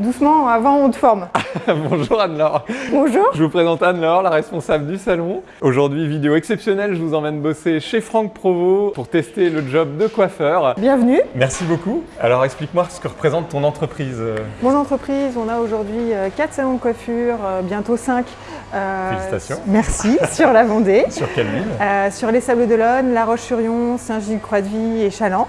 doucement, avant on te forme. Bonjour Anne-Laure. Bonjour. Je vous présente Anne-Laure, la responsable du salon. Aujourd'hui, vidéo exceptionnelle, je vous emmène bosser chez Franck Provo pour tester le job de coiffeur. Bienvenue. Merci beaucoup. Alors explique-moi ce que représente ton entreprise. Mon entreprise, on a aujourd'hui 4 salons de coiffure, euh, bientôt 5. Félicitations. Merci, sur la Vendée. Sur quelle ville? Euh, Sur les Sables-d'Olonne, La Roche-sur-Yon, Saint-Gilles-Croix-de-Vie et Chaland.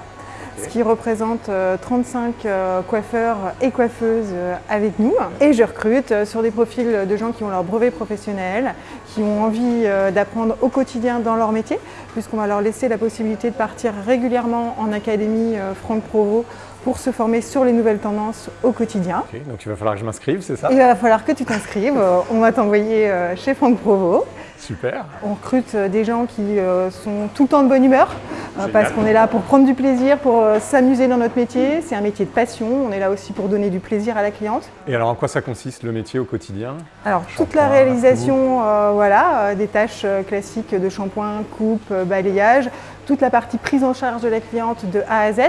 Ce qui représente euh, 35 euh, coiffeurs et coiffeuses euh, avec nous. Et je recrute euh, sur des profils de gens qui ont leur brevet professionnel, qui ont envie euh, d'apprendre au quotidien dans leur métier, puisqu'on va leur laisser la possibilité de partir régulièrement en académie euh, Franck Provo pour se former sur les nouvelles tendances au quotidien. Donc il va falloir que je m'inscrive, c'est ça? Il va falloir que tu t'inscrives. Euh, On va t'envoyer euh, chez Franck Provo. Super. On recrute euh, des gens qui euh, sont tout le temps de bonne humeur euh, Génial. parce qu'on est là pour prendre du plaisir, pour euh, s'amuser dans notre métier. C'est un métier de passion. On est là aussi pour donner du plaisir à la cliente. Et alors en quoi ça consiste le métier au quotidien? Alors toute la réalisation, euh, voilà, euh, des tâches classiques de shampoing, coupe, balayage, toute la partie prise en charge de la cliente de A à Z,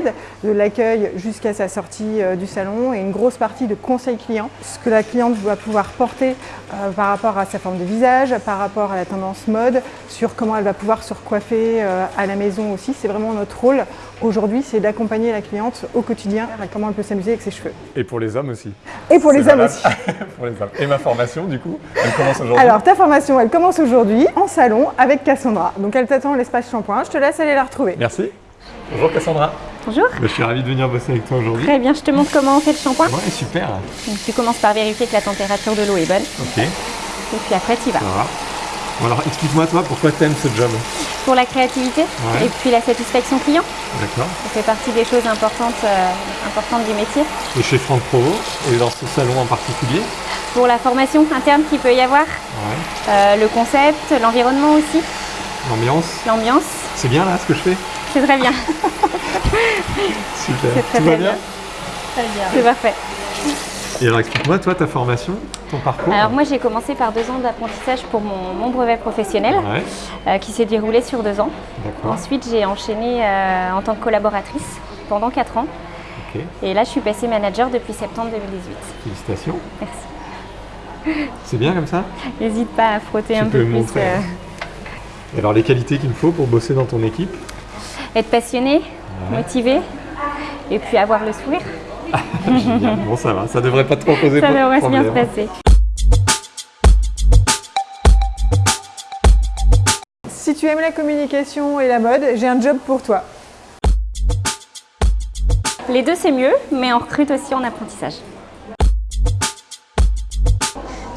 de l'accueil jusqu'à sa sortie du salon et une grosse partie de conseil client, ce que la cliente va pouvoir porter euh, par rapport à sa forme de visage, par rapport à la tendance mode, sur comment elle va pouvoir se recoiffer euh, à la maison aussi. C'est vraiment notre rôle aujourd'hui, c'est d'accompagner la cliente au quotidien à comment elle peut s'amuser avec ses cheveux. Et pour les hommes aussi. Et pour les hommes aussi. pour les hommes. Et ma formation du coup, elle commence aujourd'hui. Alors, ta formation, elle commence aujourd'hui en salon avec Cassandra. Donc, elle t'attend à l'espace shampoing. Je te laisse aller la retrouver. Merci. Bonjour Cassandra. Bonjour. Je suis ravi de venir bosser avec toi aujourd'hui. Très bien, je te montre comment on fait le shampoing. Ouais, super. Donc, tu commences par vérifier que la température de l'eau est bonne Ok, et puis après tu y vas. ça va. Bon alors explique-moi toi pourquoi t'aimes ce job? Pour la créativité Ouais. et puis la satisfaction client, D'accord. ça fait partie des choses importantes, euh, importantes du métier. Et chez Franck Provo, et dans ce salon en particulier. Pour la formation interne qu'il peut y avoir, Ouais. euh, le concept, l'environnement aussi, L'ambiance, l'ambiance, c'est bien là ce que je fais c'est très bien, Super. C'est très, Tout va très bien bien. c'est parfait. Et alors explique-moi toi ta formation, ton parcours. Alors moi j'ai commencé par deux ans d'apprentissage pour mon, mon brevet professionnel Ouais, euh, qui s'est déroulé sur deux ans. Ensuite j'ai enchaîné euh, en tant que collaboratrice pendant quatre ans. Et là, je suis passée manager depuis septembre 2018. félicitations. Merci. C'est bien comme ça? N'hésite pas à frotter Tu un peux peu me plus. montrer. euh, Et alors les qualités qu'il me faut pour bosser dans ton équipe? Être passionné, motivé, et puis avoir le sourire. Génial. Bon ça va, ça devrait pas trop poser Ça devrait bien se problème. passer. Si tu aimes la communication et la mode, j'ai un job pour toi. Les deux, c'est mieux, mais on recrute aussi en apprentissage.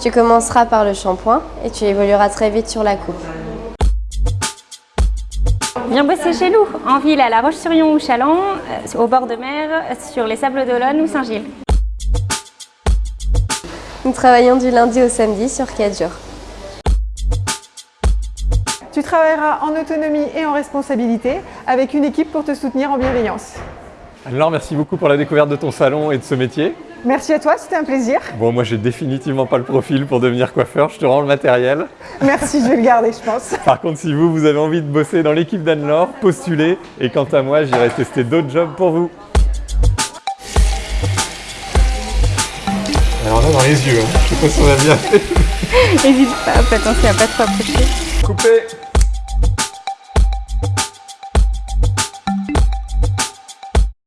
Tu commenceras par le shampoing et tu évolueras très vite sur la coupe. Viens bosser chez nous, en ville, à La Roche-sur-Yon ou Chaland, euh, au bord de mer, sur les Sables d'Olonne ou Saint-Gilles. Nous travaillons du lundi au samedi sur 4 jours. Tu travailleras en autonomie et en responsabilité avec une équipe pour te soutenir en bienveillance. Alors merci beaucoup pour la découverte de ton salon et de ce métier. Merci à toi, c'était un plaisir. Bon moi j'ai définitivement pas le profil pour devenir coiffeur, je te rends le matériel. Merci, je vais le garder, je pense. Par contre si vous, vous avez envie de bosser dans l'équipe d'Anne-Laure, postulez. Et quant à moi, j'irai tester d'autres jobs pour vous. Alors là dans les yeux, hein. je sais pas si on a bien fait. N'hésite pas, fais attention à pas trop approcher. Coupé